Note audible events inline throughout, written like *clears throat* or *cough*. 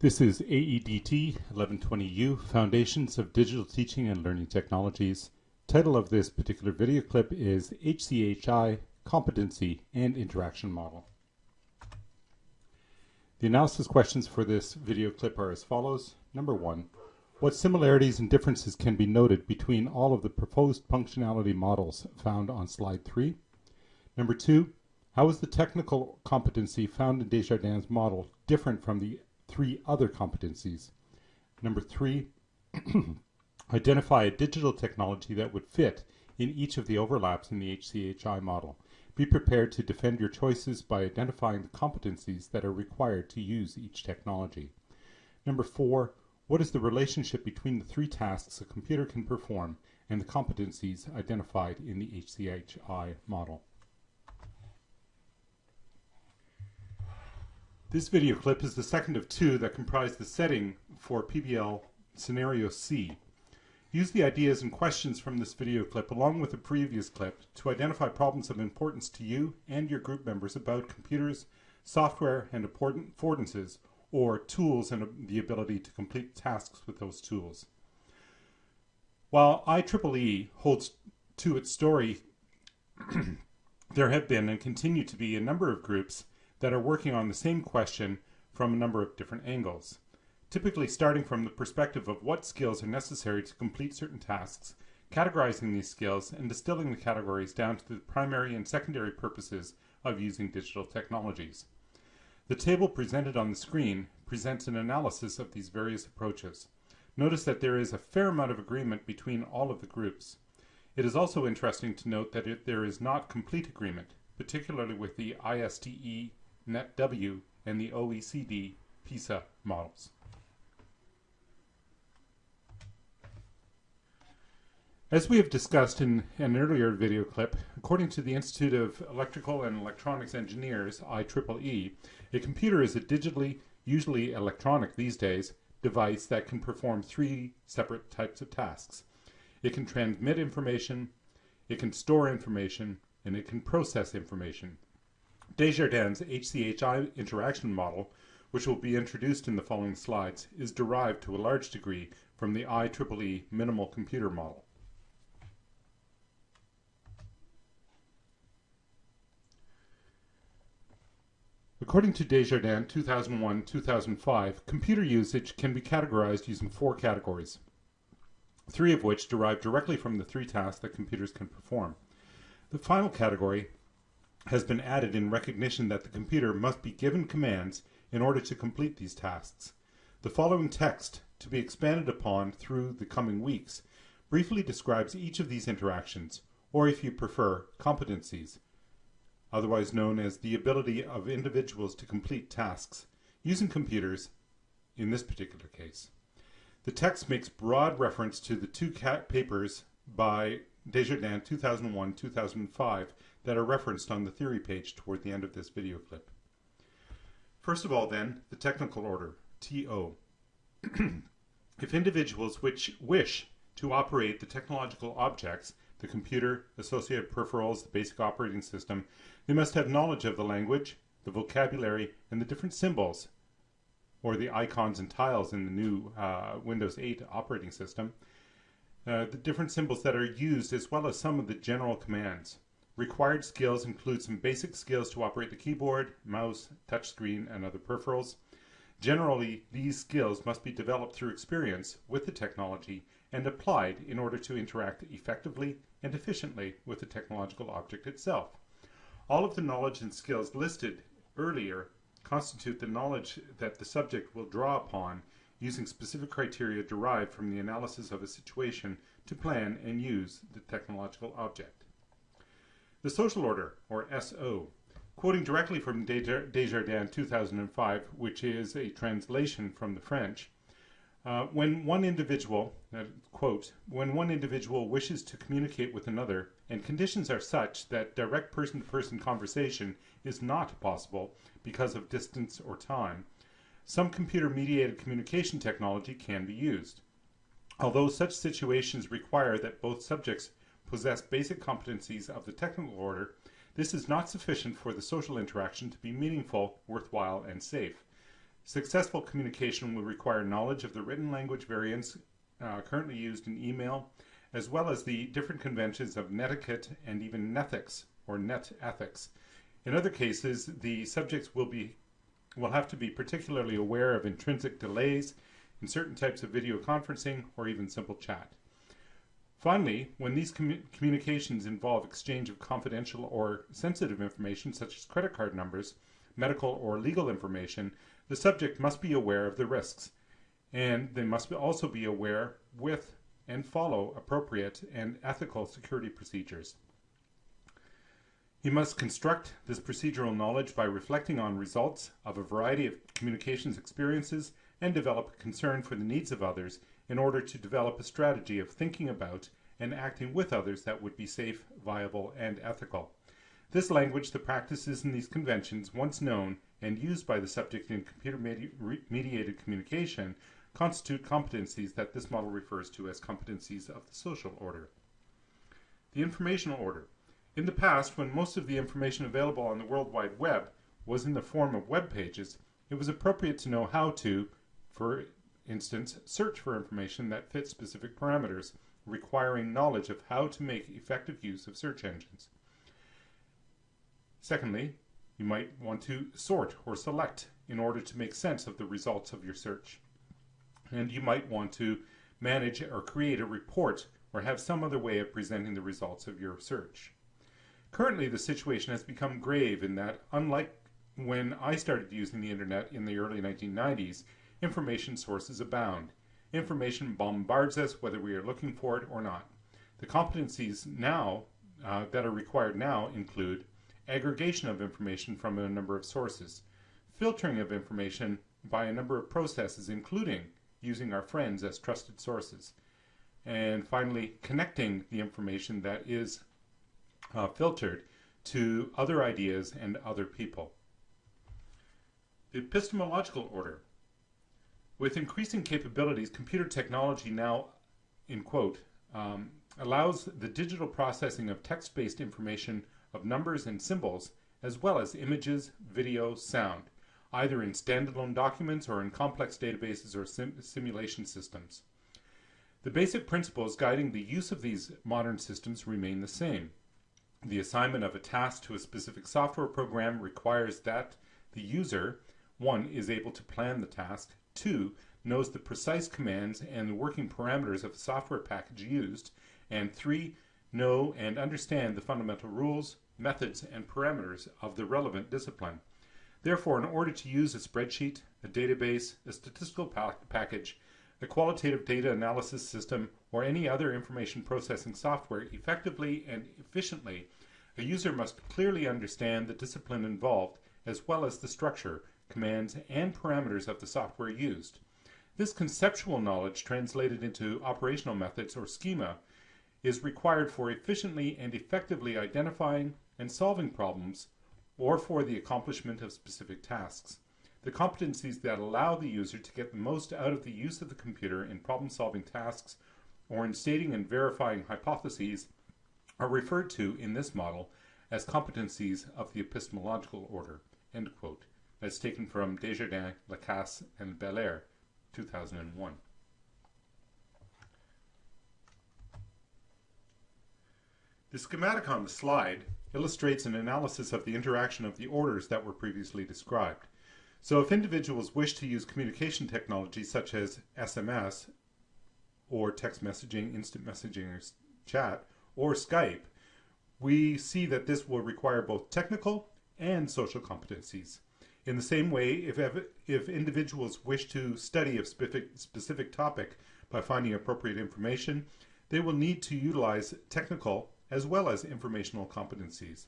This is AEDT 1120U, Foundations of Digital Teaching and Learning Technologies. Title of this particular video clip is HCHI, Competency and Interaction Model. The analysis questions for this video clip are as follows. Number one, what similarities and differences can be noted between all of the proposed functionality models found on slide three? Number two, how is the technical competency found in Desjardins' model different from the three other competencies. Number three, *clears throat* identify a digital technology that would fit in each of the overlaps in the HCHI model. Be prepared to defend your choices by identifying the competencies that are required to use each technology. Number four, what is the relationship between the three tasks a computer can perform and the competencies identified in the HCHI model? This video clip is the second of two that comprise the setting for PBL Scenario C. Use the ideas and questions from this video clip along with the previous clip to identify problems of importance to you and your group members about computers, software, and important affordances, or tools and the ability to complete tasks with those tools. While IEEE holds to its story, *clears throat* there have been and continue to be a number of groups that are working on the same question from a number of different angles, typically starting from the perspective of what skills are necessary to complete certain tasks, categorizing these skills, and distilling the categories down to the primary and secondary purposes of using digital technologies. The table presented on the screen presents an analysis of these various approaches. Notice that there is a fair amount of agreement between all of the groups. It is also interesting to note that it, there is not complete agreement, particularly with the ISTE NetW, and the OECD PISA models. As we have discussed in an earlier video clip, according to the Institute of Electrical and Electronics Engineers, IEEE, a computer is a digitally, usually electronic these days, device that can perform three separate types of tasks. It can transmit information, it can store information, and it can process information. Desjardins' HCHI interaction model, which will be introduced in the following slides, is derived to a large degree from the IEEE minimal computer model. According to Desjardins 2001-2005, computer usage can be categorized using four categories, three of which derive directly from the three tasks that computers can perform. The final category has been added in recognition that the computer must be given commands in order to complete these tasks. The following text, to be expanded upon through the coming weeks, briefly describes each of these interactions, or if you prefer, competencies, otherwise known as the ability of individuals to complete tasks using computers in this particular case. The text makes broad reference to the two papers by Desjardins 2001-2005 that are referenced on the theory page toward the end of this video clip. First of all then, the technical order, TO. *clears throat* if individuals which wish to operate the technological objects, the computer, associated peripherals, the basic operating system, they must have knowledge of the language, the vocabulary, and the different symbols, or the icons and tiles in the new uh, Windows 8 operating system, uh, the different symbols that are used as well as some of the general commands. Required skills include some basic skills to operate the keyboard, mouse, touchscreen, and other peripherals. Generally, these skills must be developed through experience with the technology and applied in order to interact effectively and efficiently with the technological object itself. All of the knowledge and skills listed earlier constitute the knowledge that the subject will draw upon using specific criteria derived from the analysis of a situation to plan and use the technological object. The social order, or SO, quoting directly from Desjardins 2005, which is a translation from the French, uh, when one individual, uh, quote, when one individual wishes to communicate with another and conditions are such that direct person-to-person -person conversation is not possible because of distance or time, some computer-mediated communication technology can be used. Although such situations require that both subjects possess basic competencies of the technical order, this is not sufficient for the social interaction to be meaningful, worthwhile, and safe. Successful communication will require knowledge of the written language variants uh, currently used in email, as well as the different conventions of netiquette and even nethics or net ethics. In other cases, the subjects will be will have to be particularly aware of intrinsic delays in certain types of video conferencing or even simple chat. Finally, when these commu communications involve exchange of confidential or sensitive information such as credit card numbers, medical or legal information, the subject must be aware of the risks and they must also be aware with and follow appropriate and ethical security procedures. He must construct this procedural knowledge by reflecting on results of a variety of communications experiences and develop a concern for the needs of others in order to develop a strategy of thinking about and acting with others that would be safe, viable, and ethical. This language, the practices, and these conventions, once known and used by the subject in computer-mediated communication, constitute competencies that this model refers to as competencies of the social order. The informational order. In the past, when most of the information available on the World Wide Web was in the form of web pages, it was appropriate to know how to, for instance, search for information that fits specific parameters, requiring knowledge of how to make effective use of search engines. Secondly, you might want to sort or select in order to make sense of the results of your search and you might want to manage or create a report or have some other way of presenting the results of your search. Currently, the situation has become grave in that, unlike when I started using the internet in the early 1990s, information sources abound. Information bombards us whether we are looking for it or not. The competencies now uh, that are required now include aggregation of information from a number of sources, filtering of information by a number of processes including using our friends as trusted sources. And finally, connecting the information that is uh, filtered to other ideas and other people. The epistemological order. With increasing capabilities, computer technology now, in quote, um, allows the digital processing of text-based information of numbers and symbols, as well as images, video, sound, either in standalone documents or in complex databases or sim simulation systems. The basic principles guiding the use of these modern systems remain the same. The assignment of a task to a specific software program requires that the user, one, is able to plan the task, two, knows the precise commands and the working parameters of the software package used, and three, know and understand the fundamental rules, methods, and parameters of the relevant discipline. Therefore, in order to use a spreadsheet, a database, a statistical pa package, a qualitative data analysis system, or any other information processing software effectively and efficiently, a user must clearly understand the discipline involved as well as the structure, commands, and parameters of the software used. This conceptual knowledge translated into operational methods or schema is required for efficiently and effectively identifying and solving problems or for the accomplishment of specific tasks. The competencies that allow the user to get the most out of the use of the computer in problem-solving tasks or in stating and verifying hypotheses are referred to in this model as competencies of the epistemological order. End quote. That's taken from Desjardins, Lacasse, and Belair, 2001. The schematic on the slide illustrates an analysis of the interaction of the orders that were previously described. So if individuals wish to use communication technology such as SMS or text messaging, instant messaging or chat, or Skype, we see that this will require both technical and social competencies. In the same way, if, if individuals wish to study a specific, specific topic by finding appropriate information, they will need to utilize technical as well as informational competencies.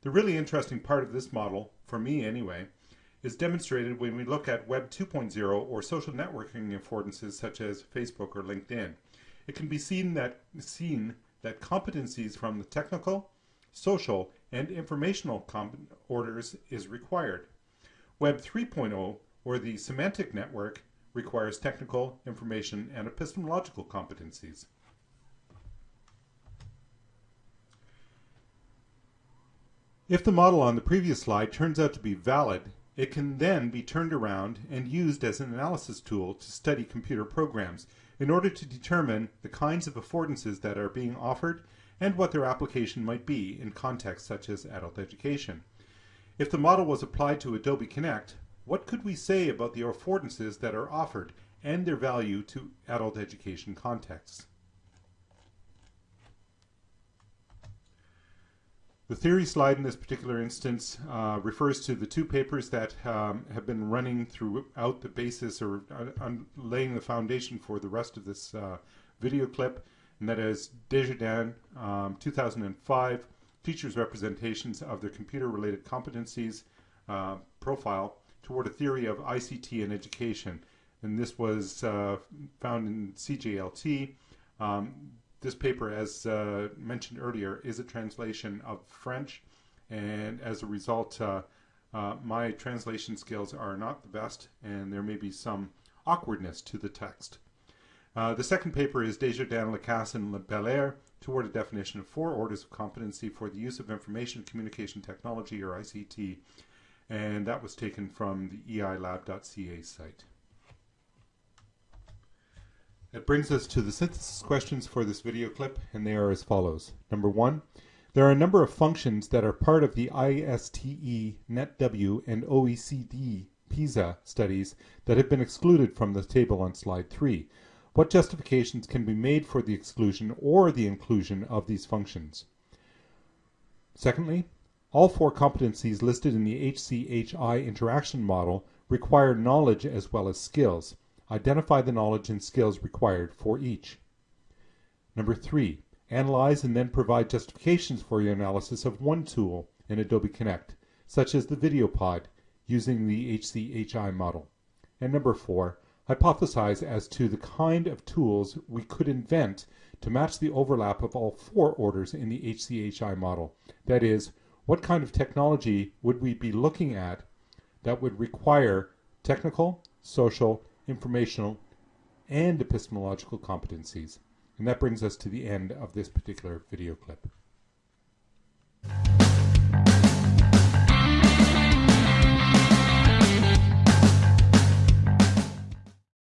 The really interesting part of this model, for me anyway, is demonstrated when we look at Web 2.0 or social networking affordances such as Facebook or LinkedIn. It can be seen that, seen that competencies from the technical, social, and informational orders is required. Web 3.0 or the semantic network requires technical, information, and epistemological competencies. If the model on the previous slide turns out to be valid It can then be turned around and used as an analysis tool to study computer programs in order to determine the kinds of affordances that are being offered and what their application might be in contexts such as adult education. If the model was applied to Adobe Connect, what could we say about the affordances that are offered and their value to adult education contexts? The theory slide in this particular instance uh, refers to the two papers that um, have been running throughout the basis or uh, laying the foundation for the rest of this uh, video clip, and that is Desjardins um, 2005 Teachers' Representations of Their Computer-Related Competencies uh, Profile Toward a Theory of ICT in Education. And this was uh, found in CJLT. Um, this paper, as uh, mentioned earlier, is a translation of French, and as a result, uh, uh, my translation skills are not the best, and there may be some awkwardness to the text. Uh, the second paper is Desjardins, Lacasse, and Belair toward a definition of four orders of competency for the use of information communication technology, or ICT, and that was taken from the eilab.ca site. It brings us to the synthesis questions for this video clip, and they are as follows. Number one, there are a number of functions that are part of the ISTE, NetW, and OECD PISA studies that have been excluded from the table on slide 3. What justifications can be made for the exclusion or the inclusion of these functions? Secondly, all four competencies listed in the HCHI interaction model require knowledge as well as skills. Identify the knowledge and skills required for each. Number three, analyze and then provide justifications for your analysis of one tool in Adobe Connect, such as the video pod, using the HCHI model. And number four, hypothesize as to the kind of tools we could invent to match the overlap of all four orders in the HCHI model. That is, what kind of technology would we be looking at that would require technical, social, informational, and epistemological competencies. And that brings us to the end of this particular video clip.